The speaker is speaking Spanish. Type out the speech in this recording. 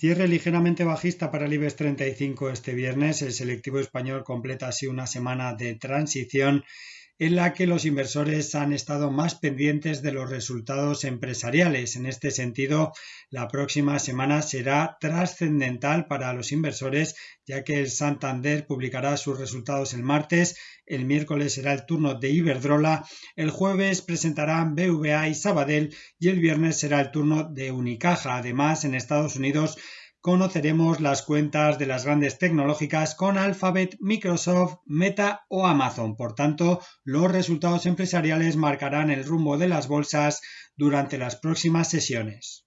Cierre ligeramente bajista para el IBEX 35 este viernes. El selectivo español completa así una semana de transición en la que los inversores han estado más pendientes de los resultados empresariales. En este sentido, la próxima semana será trascendental para los inversores, ya que el Santander publicará sus resultados el martes, el miércoles será el turno de Iberdrola, el jueves presentarán BVA y Sabadell y el viernes será el turno de Unicaja. Además, en Estados Unidos conoceremos las cuentas de las grandes tecnológicas con Alphabet, Microsoft, Meta o Amazon. Por tanto, los resultados empresariales marcarán el rumbo de las bolsas durante las próximas sesiones.